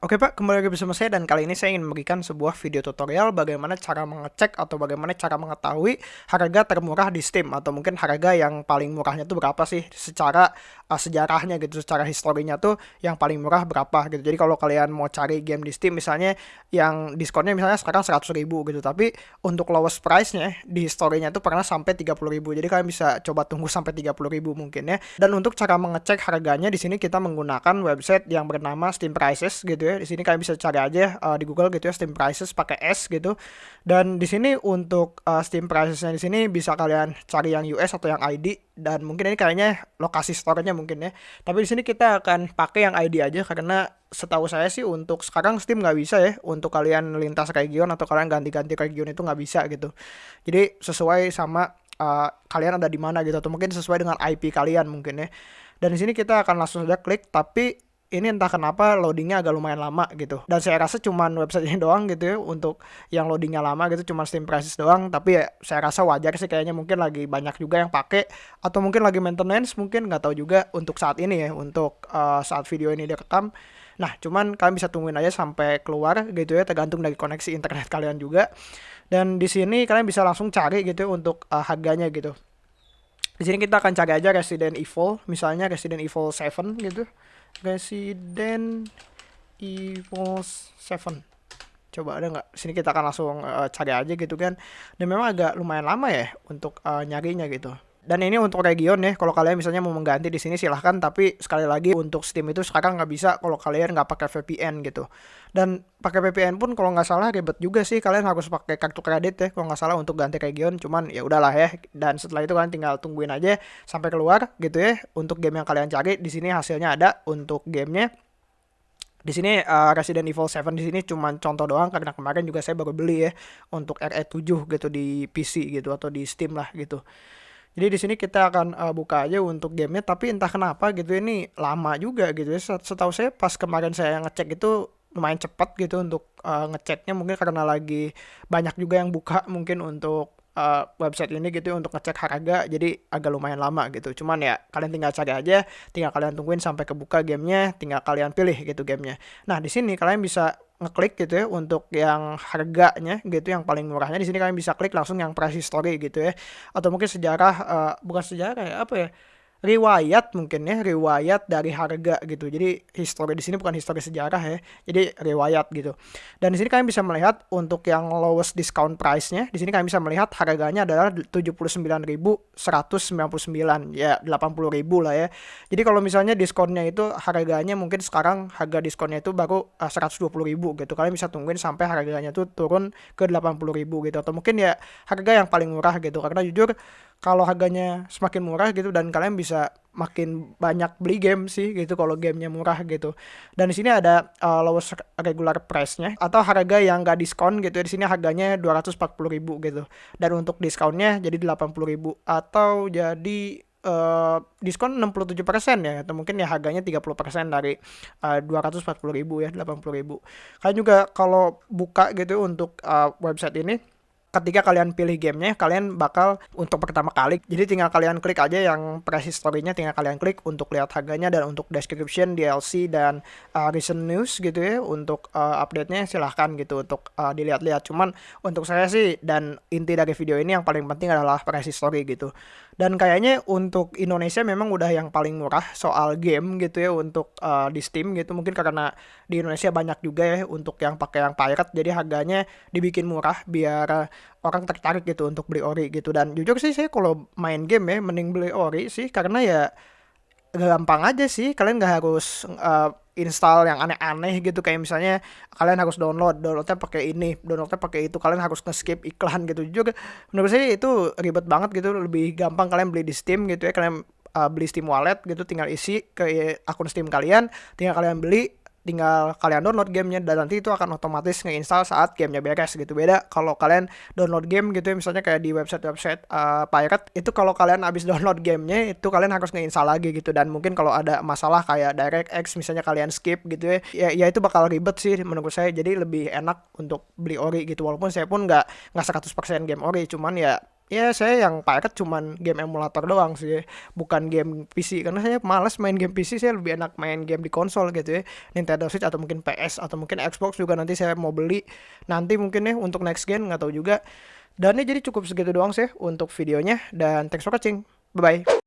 Oke Pak, kembali lagi bersama saya dan kali ini saya ingin memberikan sebuah video tutorial bagaimana cara mengecek atau bagaimana cara mengetahui harga termurah di Steam atau mungkin harga yang paling murahnya itu berapa sih secara uh, sejarahnya gitu, secara historinya tuh yang paling murah berapa gitu. Jadi kalau kalian mau cari game di Steam misalnya yang diskonnya misalnya sekarang 100 ribu gitu, tapi untuk lowest price-nya di historinya tuh pernah sampai 30 ribu. Jadi kalian bisa coba tunggu sampai 30 ribu mungkin ya. Dan untuk cara mengecek harganya di sini kita menggunakan website yang bernama Steam Prices gitu ya ya. Di sini kalian bisa cari aja uh, di Google gitu ya Steam Prices pakai S gitu. Dan di sini untuk uh, Steam Pricesnya di sini bisa kalian cari yang US atau yang ID dan mungkin ini kayaknya lokasi store-nya mungkin ya. Tapi di sini kita akan pakai yang ID aja karena setahu saya sih untuk sekarang Steam nggak bisa ya untuk kalian lintas region atau kalian ganti-ganti region itu nggak bisa gitu. Jadi sesuai sama uh, kalian ada di mana gitu atau mungkin sesuai dengan IP kalian mungkin ya. Dan di sini kita akan langsung saja klik tapi ini entah kenapa loadingnya agak lumayan lama gitu. Dan saya rasa cuman website ini doang gitu ya untuk yang loadingnya lama gitu cuma Steam Prices doang. Tapi ya saya rasa wajar sih kayaknya mungkin lagi banyak juga yang pakai atau mungkin lagi maintenance mungkin nggak tahu juga untuk saat ini ya untuk uh, saat video ini direkam. Nah cuman kalian bisa tungguin aja sampai keluar gitu ya tergantung dari koneksi internet kalian juga. Dan di sini kalian bisa langsung cari gitu untuk uh, harganya gitu. Di sini kita akan cari aja Resident Evil misalnya Resident Evil 7 gitu Resident Evil 7 coba ada nggak? Sini kita akan langsung uh, cari aja gitu kan. Dan memang agak lumayan lama ya untuk uh, nyarinya gitu dan ini untuk region ya kalau kalian misalnya mau mengganti di sini silahkan tapi sekali lagi untuk Steam itu sekarang nggak bisa kalau kalian nggak pakai VPN gitu. Dan pakai VPN pun kalau nggak salah ribet juga sih kalian harus pakai kartu kredit ya kalau nggak salah untuk ganti region cuman ya udahlah ya. Dan setelah itu kalian tinggal tungguin aja sampai keluar gitu ya untuk game yang kalian cari. Di sini hasilnya ada untuk gamenya. Di sini uh, Resident Evil 7 di sini cuma contoh doang karena kemarin juga saya baru beli ya untuk RE7 gitu di PC gitu atau di Steam lah gitu. Jadi di sini kita akan uh, buka aja untuk gamenya tapi entah kenapa gitu ini lama juga gitu ya. Setahu saya pas kemarin saya ngecek itu lumayan cepat gitu untuk uh, ngeceknya mungkin karena lagi banyak juga yang buka mungkin untuk uh, website ini gitu untuk ngecek harga jadi agak lumayan lama gitu. Cuman ya kalian tinggal cari aja tinggal kalian tungguin sampai kebuka gamenya tinggal kalian pilih gitu gamenya. Nah di sini kalian bisa ngeklik gitu ya untuk yang harganya gitu yang paling murahnya. Di sini kalian bisa klik langsung yang price history gitu ya. Atau mungkin sejarah uh, bukan sejarah ya apa ya riwayat mungkin ya riwayat dari harga gitu. Jadi histori di sini bukan histori sejarah ya jadi riwayat gitu. Dan di sini kalian bisa melihat untuk yang lowest discount price-nya di sini kalian bisa melihat harganya adalah 79.199 ya 80.000 lah ya. Jadi kalau misalnya diskonnya itu harganya mungkin sekarang harga diskonnya itu baru uh, 120.000 gitu. Kalian bisa tungguin sampai harganya tuh turun ke 80.000 gitu. Atau mungkin ya harga yang paling murah gitu. Karena jujur kalau harganya semakin murah gitu dan kalian bisa makin banyak beli game sih gitu kalau gamenya murah gitu. Dan di sini ada uh, lowest regular price-nya atau harga yang gak diskon gitu di sini harganya 240.000 gitu. Dan untuk diskonnya jadi 80.000 atau jadi uh, diskon 67% ya atau mungkin ya harganya 30% dari uh, 240.000 ya 80.000 kalian juga kalau buka gitu untuk uh, website ini ketika kalian pilih gamenya kalian bakal untuk pertama kali jadi tinggal kalian klik aja yang press history-nya tinggal kalian klik untuk lihat harganya dan untuk description DLC dan uh, recent news gitu ya untuk uh, update-nya silahkan gitu untuk uh, dilihat-lihat. Cuman untuk saya sih dan inti dari video ini yang paling penting adalah press history gitu dan kayaknya untuk Indonesia memang udah yang paling murah soal game gitu ya untuk uh, di Steam gitu. Mungkin karena di Indonesia banyak juga ya untuk yang pakai yang pirate. Jadi harganya dibikin murah biar orang tertarik gitu untuk beli ori gitu. Dan jujur sih saya kalau main game ya mending beli ori sih. Karena ya gampang aja sih. Kalian nggak harus uh, install yang aneh-aneh gitu. Kayak misalnya kalian harus download downloadnya pakai ini downloadnya pakai itu. Kalian harus nge-skip iklan gitu. Juga menurut saya itu ribet banget gitu. Lebih gampang kalian beli di Steam gitu ya. Kalian uh, beli Steam Wallet gitu tinggal isi ke akun Steam kalian tinggal kalian beli tinggal kalian download gamenya dan nanti itu akan otomatis ngeinstall saat gamenya beres gitu. Beda kalau kalian download game gitu ya misalnya kayak di website-website uh, pirate itu kalau kalian habis download gamenya itu kalian harus ngeinstall lagi gitu. Dan mungkin kalau ada masalah kayak DirectX misalnya kalian skip gitu ya ya, ya itu bakal ribet sih menurut saya. Jadi lebih enak untuk beli ori gitu. Walaupun saya pun nggak nggak 100% game ori cuman ya ya saya yang paket cuman game emulator doang sih. Bukan game PC karena saya males main game PC saya lebih enak main game di konsol gitu ya. Nintendo Switch atau mungkin PS atau mungkin Xbox juga nanti saya mau beli. Nanti mungkin ya untuk next gen nggak tahu juga. Dan ini jadi cukup segitu doang sih untuk videonya. Dan thanks for watching. Bye bye